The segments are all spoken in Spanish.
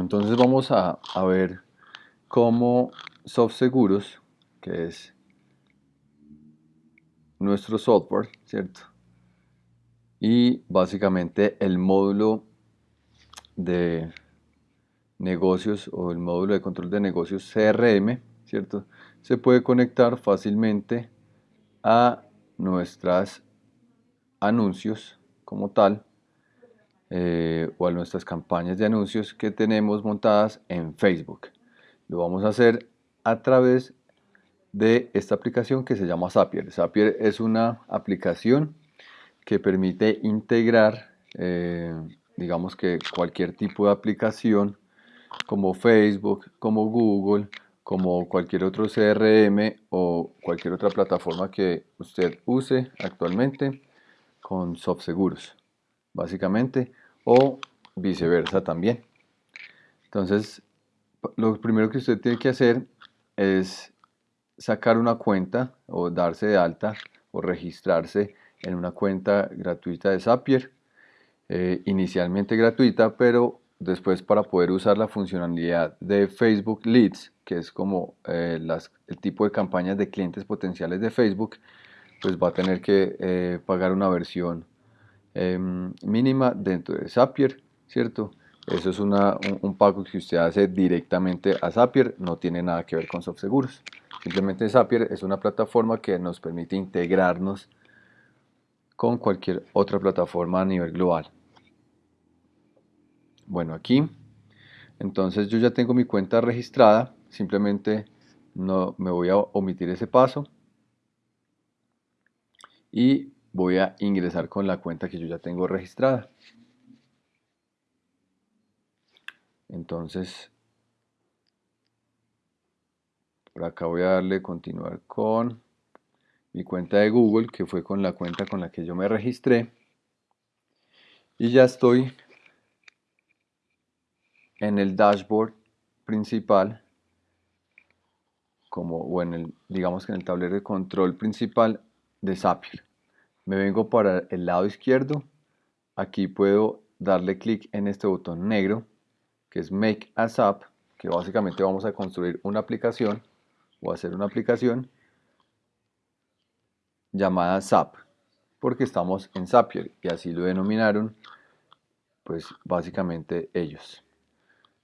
Entonces vamos a, a ver cómo SoftSeguros, que es nuestro software, ¿cierto? Y básicamente el módulo de negocios o el módulo de control de negocios CRM, ¿cierto? Se puede conectar fácilmente a nuestras anuncios como tal eh, o a nuestras campañas de anuncios que tenemos montadas en Facebook. Lo vamos a hacer a través de esta aplicación que se llama Zapier. Zapier es una aplicación que permite integrar, eh, digamos que cualquier tipo de aplicación como Facebook, como Google, como cualquier otro CRM o cualquier otra plataforma que usted use actualmente con SoftSeguros, básicamente, o viceversa también. Entonces, lo primero que usted tiene que hacer es sacar una cuenta o darse de alta o registrarse en una cuenta gratuita de Zapier, eh, inicialmente gratuita, pero después para poder usar la funcionalidad de Facebook Leads, que es como eh, el tipo de campañas de clientes potenciales de Facebook, pues va a tener que eh, pagar una versión em, mínima dentro de Zapier, ¿cierto? Eso es un, pago que usted hace directamente a Zapier, no tiene nada que ver con SoftSeguros. Simplemente Zapier es una plataforma que nos permite integrarnos con cualquier otra plataforma a nivel global. Bueno, aquí, entonces yo ya tengo mi cuenta registrada, simplemente no me voy a omitir ese paso y voy a ingresar con la cuenta que yo ya tengo registrada. Entonces, por acá voy a darle continuar con mi cuenta de Google, que fue con la cuenta con la que yo me registré. Y ya estoy en el dashboard principal, como, o en el, digamos que en el tablero de control principal de Zapier. Me vengo para el lado izquierdo, aquí puedo darle clic en este botón negro, que es Make a Zap, que básicamente vamos a construir una aplicación, o hacer una aplicación llamada Zap, porque estamos en Zapier, y así lo denominaron, pues básicamente ellos.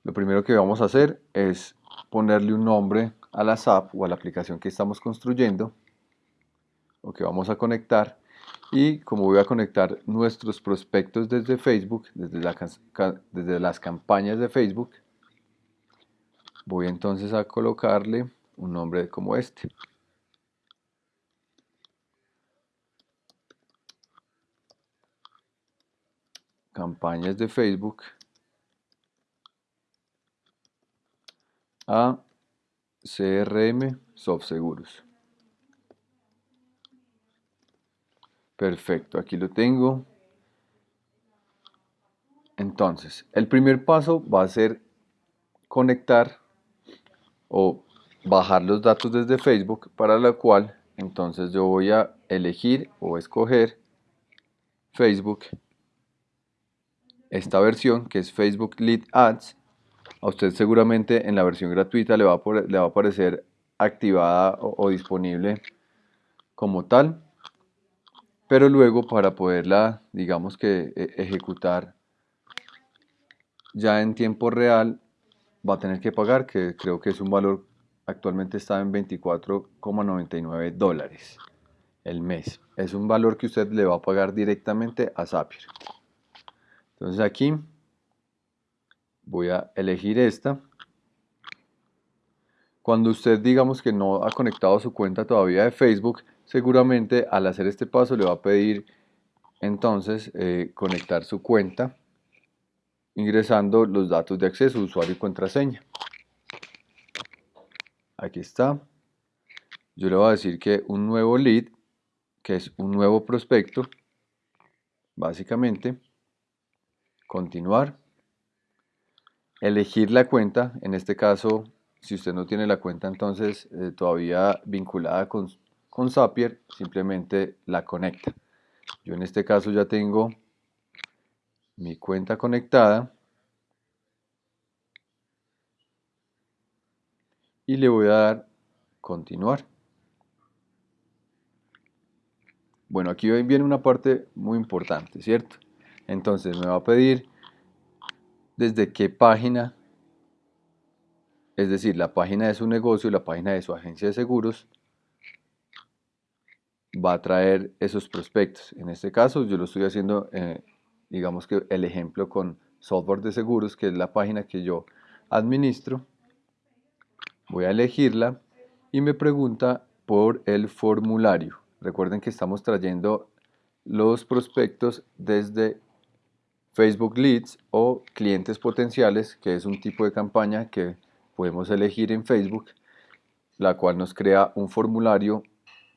Lo primero que vamos a hacer es ponerle un nombre a la SAP o a la aplicación que estamos construyendo o que vamos a conectar y como voy a conectar nuestros prospectos desde Facebook, desde, las campañas de Facebook, voy entonces a colocarle un nombre como este. Campañas de Facebook a CRM SoftSeguros. Perfecto, aquí lo tengo. Entonces, el primer paso va a ser conectar o bajar los datos desde Facebook, para lo cual entonces yo voy a elegir o escoger Facebook, esta versión que es Facebook Lead Ads a usted seguramente en la versión gratuita le va a, le va a aparecer activada o, disponible como tal, pero luego para poderla, digamos que e, ejecutar ya en tiempo real, va a tener que pagar, que creo que es un valor, actualmente está en 24,99 dólares el mes. Es un valor que usted le va a pagar directamente a Zapier. Entonces aquí voy a elegir esta. Cuando usted digamos que no ha conectado su cuenta todavía de Facebook, seguramente al hacer este paso le va a pedir entonces eh, conectar su cuenta ingresando los datos de acceso, usuario y contraseña. Aquí está. Yo le voy a decir que un nuevo lead, que es un nuevo prospecto, básicamente, continuar elegir la cuenta, en este caso, si usted no tiene la cuenta entonces eh, todavía vinculada con, con Zapier, simplemente la conecta. Yo en este caso ya tengo mi cuenta conectada. y le voy a dar continuar. Bueno, aquí viene una parte muy importante, ¿cierto? Entonces me va a pedir desde qué página, es decir, la página de su negocio, la página de su agencia de seguros, va a traer esos prospectos. En este caso yo lo estoy haciendo, eh, digamos que el ejemplo con software de seguros, que es la página que yo administro. Voy a elegirla y me pregunta por el formulario. Recuerden que estamos trayendo los prospectos desde Facebook Leads o clientes potenciales, que es un tipo de campaña que podemos elegir en Facebook, la cual nos crea un formulario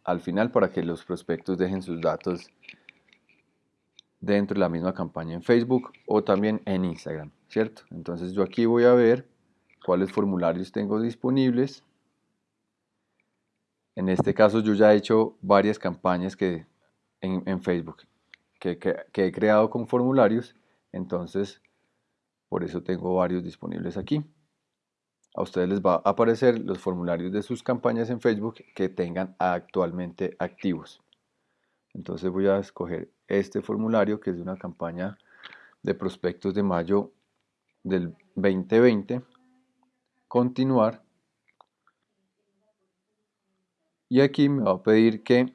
al final para que los prospectos dejen sus datos dentro de la misma campaña en Facebook o también en Instagram, ¿cierto? Entonces yo aquí voy a ver cuáles formularios tengo disponibles. En este caso yo ya he hecho varias campañas que, en, Facebook que, que he creado con formularios, entonces por eso tengo varios disponibles aquí a ustedes les va a aparecer los formularios de sus campañas en Facebook que tengan actualmente activos. Entonces voy a escoger este formulario que es de una campaña de prospectos de mayo del 2020. Continuar. Y aquí me va a pedir que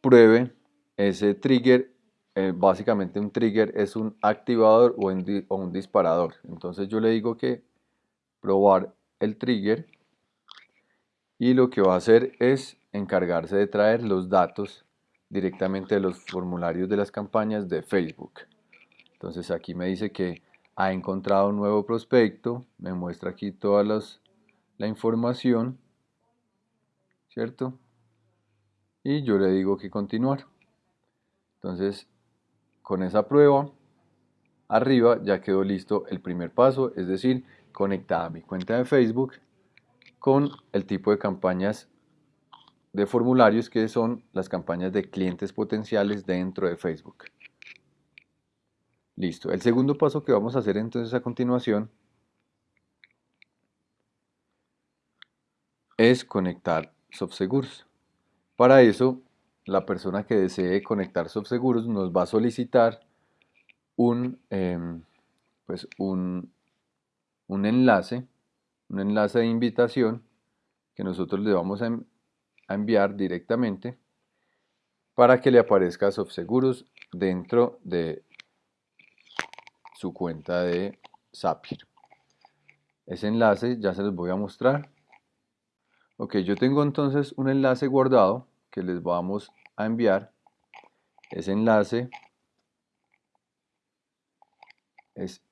pruebe ese trigger. Eh, básicamente un trigger es un activador o un disparador. Entonces yo le digo que probar el trigger y lo que va a hacer es encargarse de traer los datos directamente de los formularios de las campañas de Facebook. Entonces aquí me dice que ha encontrado un nuevo prospecto, me muestra aquí toda la información, ¿cierto? Y yo le digo que continuar. Entonces, con esa prueba, arriba ya quedó listo el primer paso, es decir, conectada a mi cuenta de Facebook con el tipo de campañas de formularios que son las campañas de clientes potenciales dentro de Facebook. Listo. El segundo paso que vamos a hacer entonces a continuación es conectar SoftSeguros. Para eso, la persona que desee conectar SoftSeguros nos va a solicitar un, em, pues un, un enlace, un enlace de invitación que nosotros le vamos a, enviar directamente para que le aparezca SoftSeguros dentro de su cuenta de Zapier. Ese enlace ya se los voy a mostrar. Ok, yo tengo entonces un enlace guardado que les vamos a enviar. Ese enlace es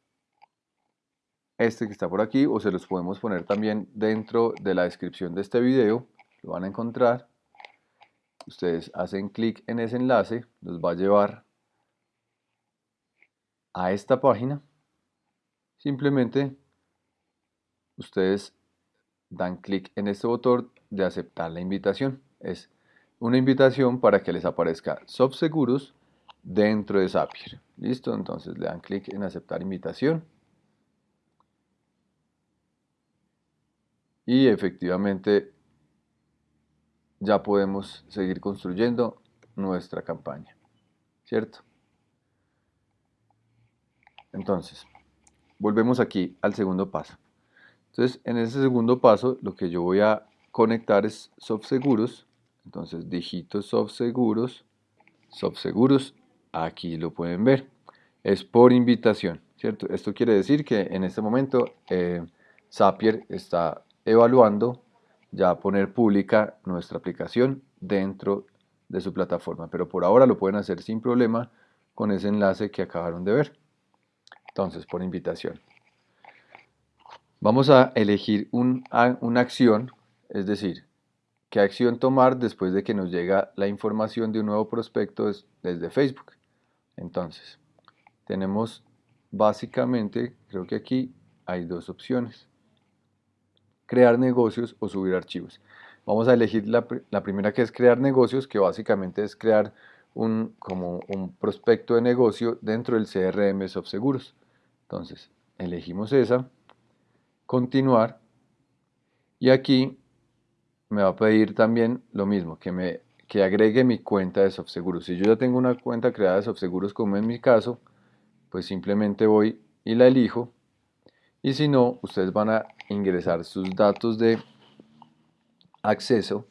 este que está por aquí o se los podemos poner también dentro de la descripción de este video lo van a encontrar. Ustedes hacen clic en ese enlace los va a llevar a esta página. Simplemente ustedes dan clic en este botón de aceptar la invitación. Es una invitación para que les aparezca SoftSeguros dentro de Zapier. Listo entonces le dan clic en aceptar invitación y efectivamente ya podemos seguir construyendo nuestra campaña, ¿cierto? Entonces, volvemos aquí al segundo paso. Entonces, en ese segundo paso, lo que yo voy a conectar es SoftSeguros. Entonces, digito SoftSeguros, SoftSeguros, aquí lo pueden ver. Es por invitación, ¿cierto? Esto quiere decir que en este momento eh, Zapier está evaluando ya poner pública nuestra aplicación dentro de su plataforma. Pero por ahora lo pueden hacer sin problema con ese enlace que acabaron de ver. Entonces, por invitación. Vamos a elegir una acción, es decir, qué acción tomar después de que nos llega la información de un nuevo prospecto desde Facebook. Entonces, tenemos básicamente, creo que aquí hay dos opciones crear negocios o subir archivos. Vamos a elegir la, primera que es crear negocios, que básicamente es crear un, como un prospecto de negocio dentro del CRM SoftSeguros. Entonces, elegimos esa, continuar, Y aquí me va a pedir también lo mismo, que me que agregue mi cuenta de SoftSeguros. Si yo ya tengo una cuenta creada de SoftSeguros como en mi caso, pues simplemente voy y la elijo. Y si no, ustedes van a ingresar sus datos de acceso,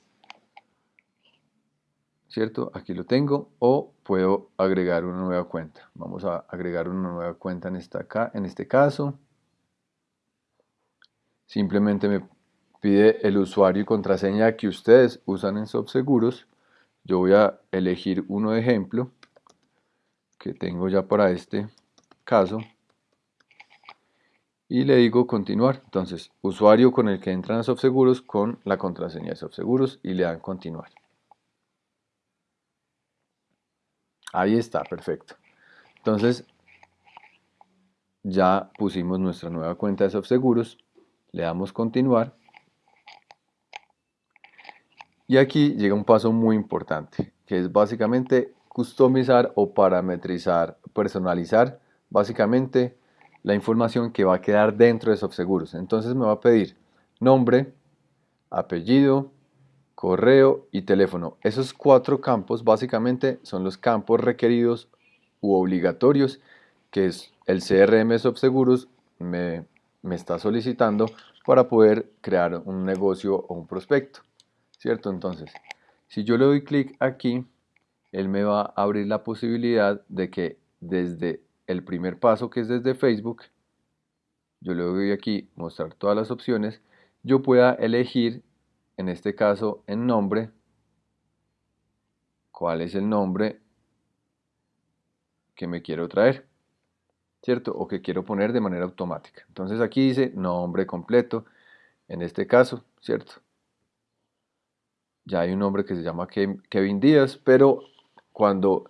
¿cierto? Aquí lo tengo, o puedo agregar una nueva cuenta. Vamos a agregar una nueva cuenta en, esta acá, en este caso. Simplemente me pide el usuario y contraseña que ustedes usan en SoftSeguros. Yo voy a elegir uno de ejemplo que tengo ya para este caso y le digo continuar. Entonces, usuario con el que entran a SoftSeguros con la contraseña de SoftSeguros y le dan continuar. Ahí está, perfecto. Entonces, ya pusimos nuestra nueva cuenta de SoftSeguros, le damos continuar y aquí llega un paso muy importante, que es básicamente customizar o parametrizar, personalizar básicamente la información que va a quedar dentro de SoftSeguros. Entonces me va a pedir nombre, apellido, correo y teléfono. Esos cuatro campos básicamente son los campos requeridos u obligatorios que es el CRM SoftSeguros me, me está solicitando para poder crear un negocio o un prospecto. ¿cierto? Entonces, si yo le doy clic aquí, él me va a abrir la posibilidad de que desde el primer paso, que es desde Facebook, yo le doy aquí mostrar todas las opciones, yo pueda elegir, en este caso, en nombre, cuál es el nombre que me quiero traer, ¿cierto? O que quiero poner de manera automática. Entonces aquí dice nombre completo, en este caso, ¿cierto? ya hay un hombre que se llama Kevin Díaz, pero cuando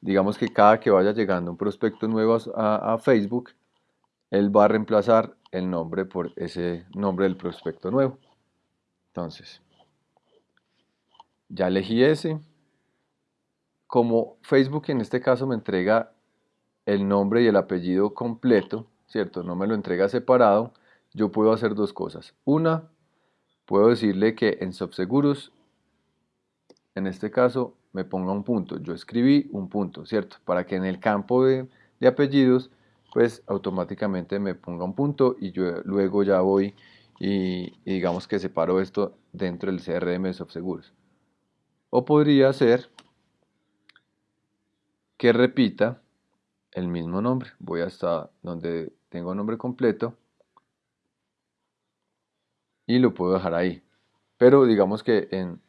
digamos que cada que vaya llegando un prospecto nuevo a, Facebook, él va a reemplazar el nombre por ese nombre del prospecto nuevo. Entonces, ya elegí ese. Como Facebook en este caso me entrega el nombre y el apellido completo, ¿cierto? No me lo entrega separado, yo puedo hacer dos cosas. Una, puedo decirle que en Subseguros en este caso me ponga un punto. Yo escribí un punto, ¿cierto? Para que en el campo de, apellidos, pues automáticamente me ponga un punto y yo luego ya voy y, digamos que separo esto dentro del CRM de SoftSeguros. O podría ser que repita el mismo nombre. Voy hasta donde tengo nombre completo y lo puedo dejar ahí. Pero digamos que en,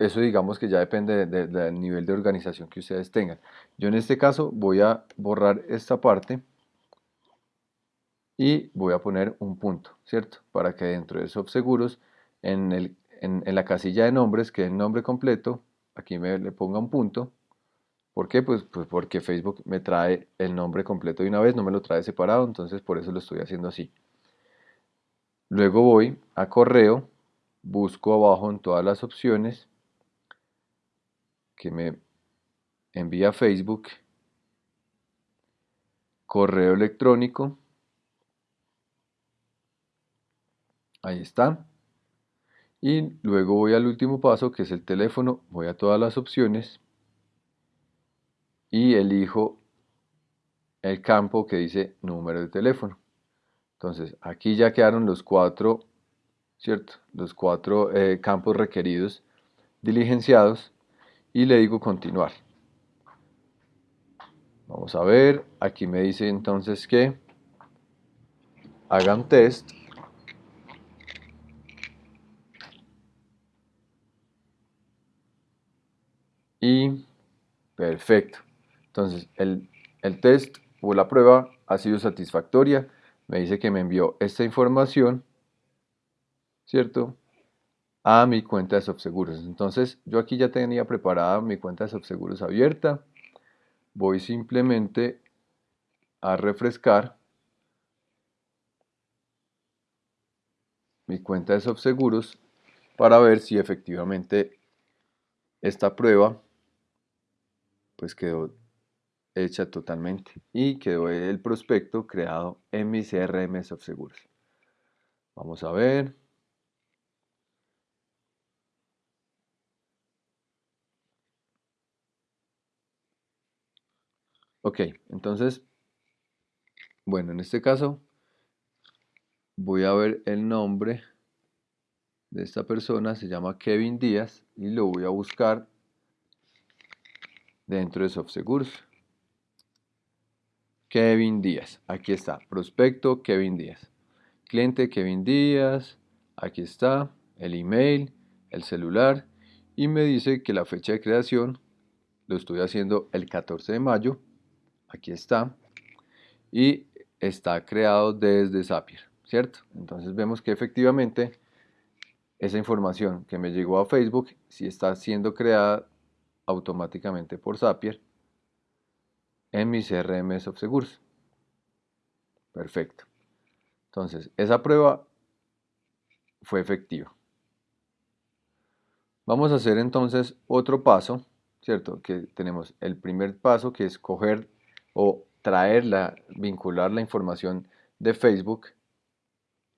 eso digamos que ya depende del nivel de organización que ustedes tengan. Yo en este caso voy a borrar esta parte y voy a poner un punto, ¿cierto? Para que dentro de SoftSeguros, en, el, en, la casilla de nombres, que el nombre completo, aquí me le ponga un punto. ¿Por qué? Pues, pues porque Facebook me trae el nombre completo de una vez, no me lo trae separado, entonces por eso lo estoy haciendo así. Luego voy a correo, busco abajo en todas las opciones que me envía Facebook, correo electrónico, ahí está, y luego voy al último paso que es el teléfono, voy a todas las opciones. Y elijo el campo que dice número de teléfono. Entonces aquí ya quedaron los cuatro, ¿cierto? Los cuatro eh, campos requeridos diligenciados y le digo continuar. Vamos a ver, aquí me dice entonces que hagan test. Y perfecto. Entonces el, el test o la prueba ha sido satisfactoria. Me dice que me envió esta información, ¿cierto? A mi cuenta de SoftSeguros. Entonces yo aquí ya tenía preparada mi cuenta de SoftSeguros abierta. Voy simplemente a refrescar mi cuenta de SoftSeguros para ver si efectivamente esta prueba pues quedó hecha totalmente y quedó el prospecto creado en mi CRM SoftSeguros. Vamos a ver. Ok, entonces, bueno, en este caso voy a ver el nombre de esta persona, se llama Kevin Díaz y lo voy a buscar dentro de SoftSeguros. Kevin Díaz, aquí está, prospecto Kevin Díaz, cliente Kevin Díaz, aquí está, el email, el celular y me dice que la fecha de creación lo estoy haciendo el 14 de mayo aquí está, y está creado desde Zapier, ¿cierto? Entonces vemos que efectivamente esa información que me llegó a Facebook, si está siendo creada automáticamente por Zapier en mi CRM Seguros. Perfecto. Entonces, esa prueba fue efectiva. Vamos a hacer entonces otro paso, ¿cierto? Que tenemos el primer paso que es coger o traerla, vincular la información de Facebook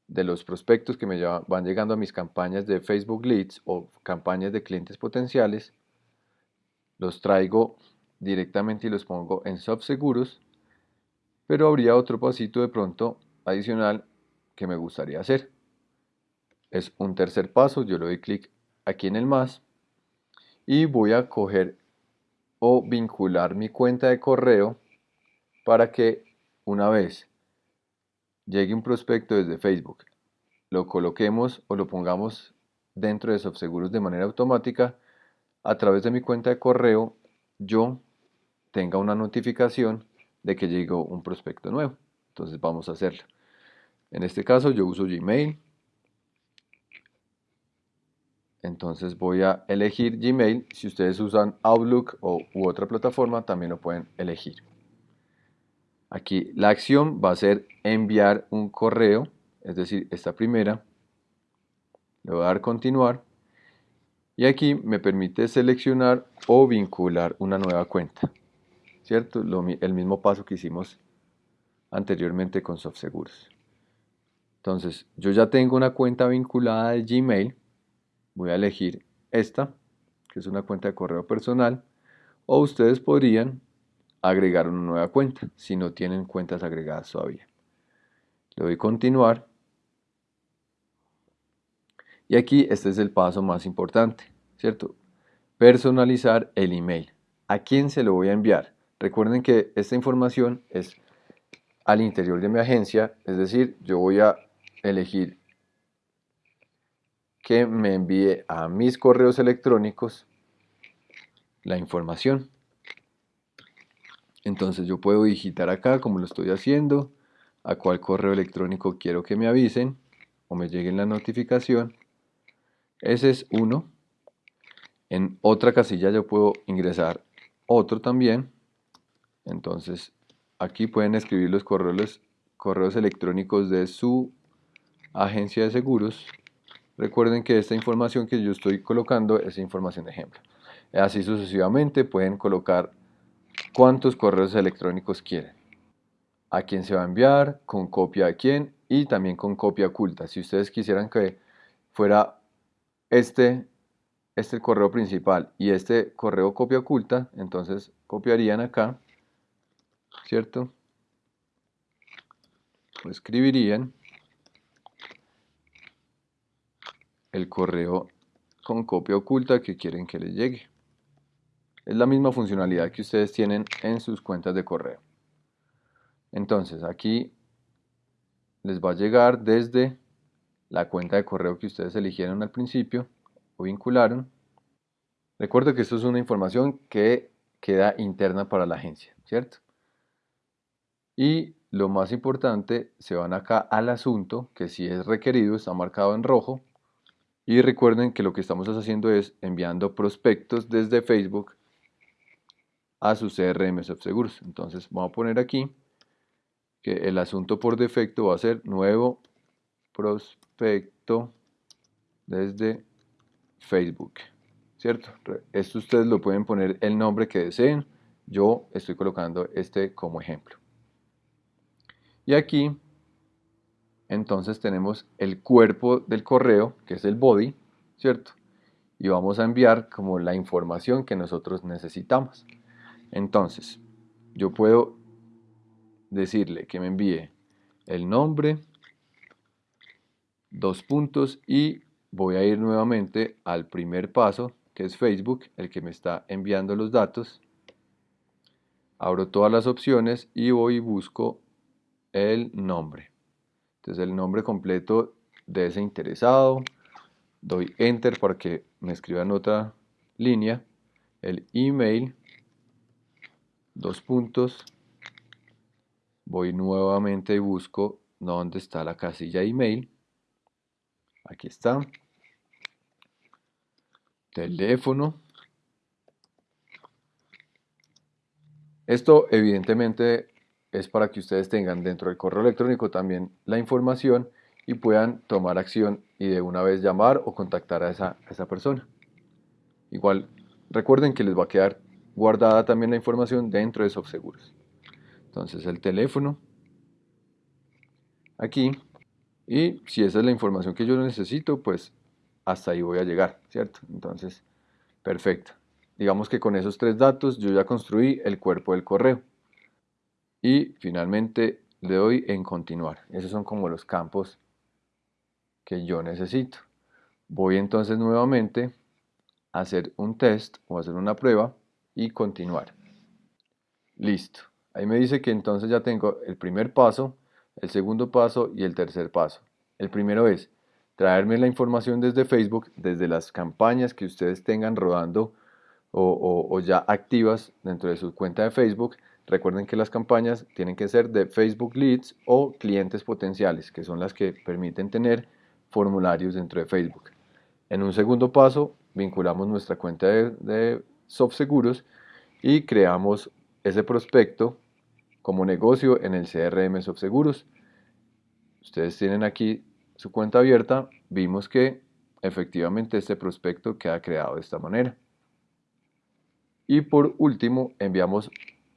de los prospectos que me van llegando a mis campañas de Facebook Leads o campañas de clientes potenciales, los traigo directamente y los pongo en Seguros, pero habría otro pasito de pronto adicional que me gustaría hacer. Es un tercer paso, yo le doy clic aquí en el más y voy a coger o vincular mi cuenta de correo para que una vez llegue un prospecto desde Facebook, lo coloquemos o lo pongamos dentro de SoftSeguros de manera automática, a través de mi cuenta de correo yo tenga una notificación de que llegó un prospecto nuevo. Entonces vamos a hacerlo. En este caso yo uso Gmail. Entonces voy a elegir Gmail. Si ustedes usan Outlook o, u otra plataforma, también lo pueden elegir. Aquí la acción va a ser enviar un correo, es decir, esta primera. Le voy a dar continuar. Y aquí me permite seleccionar o vincular una nueva cuenta. ¿Cierto? el mismo paso que hicimos anteriormente con SoftSeguros. Entonces, yo ya tengo una cuenta vinculada de Gmail. Voy a elegir esta, que es una cuenta de correo personal. O ustedes podrían agregar una nueva cuenta si no tienen cuentas agregadas todavía. Le doy continuar. Y aquí este es el paso más importante, ¿cierto? Personalizar el email. ¿A quién se lo voy a enviar? Recuerden que esta información es al interior de mi agencia, es decir, yo voy a elegir que me envíe a mis correos electrónicos la información. Entonces yo puedo digitar acá como lo estoy haciendo, a cuál correo electrónico quiero que me avisen o me llegue la notificación. Ese es uno. En otra casilla yo puedo ingresar otro también. Entonces aquí pueden escribir los correos, correos electrónicos de su agencia de seguros. Recuerden que esta información que yo estoy colocando es información de ejemplo. Así sucesivamente pueden colocar cuántos correos electrónicos quieren, a quién se va a enviar, con copia a quién y también con copia oculta. Si ustedes quisieran que fuera este, este correo principal y este correo copia oculta, entonces copiarían acá, ¿cierto? escribirían el correo con copia oculta que quieren que les llegue. Es la misma funcionalidad que ustedes tienen en sus cuentas de correo. Entonces aquí les va a llegar desde la cuenta de correo que ustedes eligieron al principio o vincularon. Recuerdo que esto es una información que queda interna para la agencia, ¿cierto? Y lo más importante, se van acá al asunto, que si es requerido está marcado en rojo. Y recuerden que lo que estamos haciendo es enviando prospectos desde Facebook a su CRM Seguros. Entonces vamos a poner aquí que el asunto por defecto va a ser nuevo prospecto desde Facebook. ¿Cierto? Esto ustedes lo pueden poner el nombre que deseen. Yo estoy colocando este como ejemplo. Y aquí entonces tenemos el cuerpo del correo, que es el body, ¿cierto? Y vamos a enviar como la información que nosotros necesitamos. Entonces, yo puedo decirle que me envíe el nombre, dos puntos y voy a ir nuevamente al primer paso que es Facebook, el que me está enviando los datos. Abro todas las opciones y voy y busco el nombre. Entonces el nombre completo de ese interesado. Doy Enter para que me escriban otra línea. El email. Dos puntos. Voy nuevamente y busco dónde está la casilla email. Aquí está. Teléfono. Esto evidentemente es para que ustedes tengan dentro del correo electrónico también la información y puedan tomar acción y de una vez llamar o contactar a esa, esa persona. Igual, recuerden que les va a quedar guardada también la información dentro de SoftSeguros. Entonces el teléfono, aquí, y si esa es la información que yo necesito, pues hasta ahí voy a llegar, ¿cierto? Entonces, perfecto. Digamos que con esos tres datos yo ya construí el cuerpo del correo. Y finalmente le doy en continuar. Esos son como los campos que yo necesito. Voy entonces nuevamente a hacer un test o hacer una prueba y continuar. Listo. Ahí me dice que entonces ya tengo el primer paso, el segundo paso y el tercer paso. El primero es traerme la información desde Facebook, desde las campañas que ustedes tengan rodando o, ya activas dentro de su cuenta de Facebook Recuerden que las campañas tienen que ser de Facebook Leads o clientes potenciales, que son las que permiten tener formularios dentro de Facebook. En un segundo paso, vinculamos nuestra cuenta de, de SoftSeguros y creamos ese prospecto como negocio en el CRM SoftSeguros. Ustedes tienen aquí su cuenta abierta, vimos que efectivamente este prospecto queda creado de esta manera. Y por último, enviamos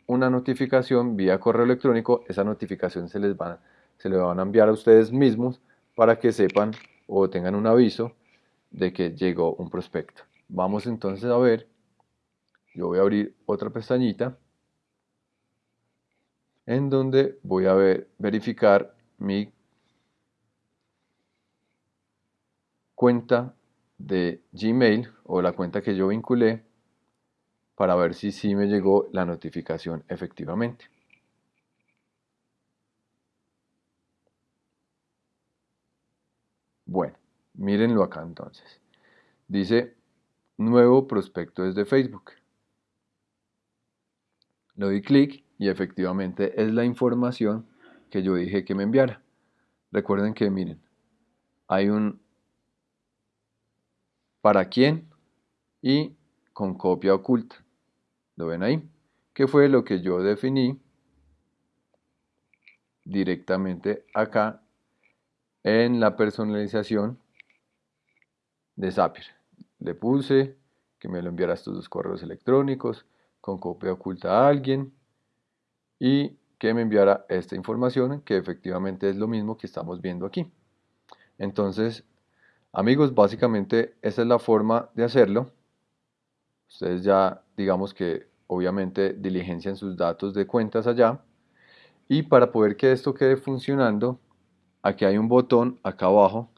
una notificación vía correo electrónico, esa notificación se les va, se van a enviar a ustedes mismos para que sepan o tengan un aviso de que llegó un prospecto. Vamos entonces a ver, yo voy a abrir otra pestañita en donde voy a ver, verificar mi cuenta de Gmail o la cuenta que yo vinculé para ver si sí me llegó la notificación efectivamente. Bueno, mírenlo acá entonces. Dice nuevo prospecto desde Facebook. Le doy clic y efectivamente es la información que yo dije que me enviara. Recuerden que miren, hay un para quién y con copia oculta. ¿Lo ven ahí? Que fue lo que yo definí directamente acá en la personalización de Zapier. Le puse que me lo enviara estos dos correos electrónicos con copia oculta a alguien y que me enviara esta información que efectivamente es lo mismo que estamos viendo aquí. Entonces, amigos, básicamente esa es la forma de hacerlo. Ustedes ya digamos que obviamente diligencian sus datos de cuentas allá. Y para poder que esto quede funcionando, aquí hay un botón acá abajo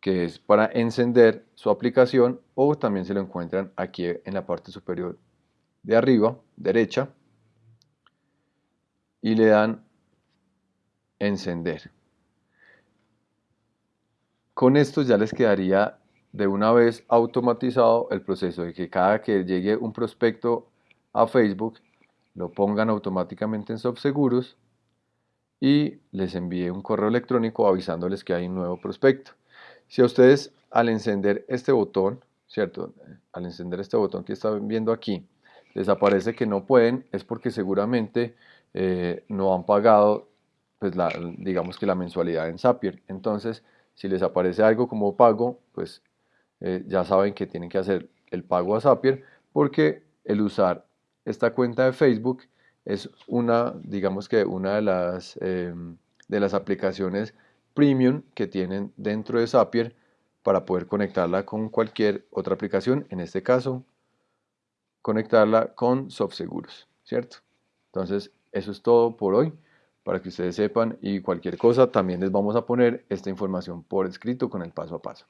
que es para encender su aplicación o también se lo encuentran aquí en la parte superior de arriba, derecha, y le dan encender. Con esto ya les quedaría de una vez automatizado el proceso de que cada que llegue un prospecto a Facebook lo pongan automáticamente en SoftSeguros y les envíe un correo electrónico avisándoles que hay un nuevo prospecto. Si a ustedes al encender este botón, ¿cierto? Al encender este botón que están viendo aquí, les aparece que no pueden, es porque seguramente eh, no han pagado, pues la, digamos que la mensualidad en Zapier. Entonces, si les aparece algo como pago, pues eh, ya saben que tienen que hacer el pago a Zapier porque el usar esta cuenta de Facebook es una, digamos que una de las, em, de las aplicaciones premium que tienen dentro de Zapier para poder conectarla con cualquier otra aplicación, en este caso, conectarla con SoftSeguros, ¿cierto? Entonces, eso es todo por hoy, para que ustedes sepan y cualquier cosa también les vamos a poner esta información por escrito con el paso a paso.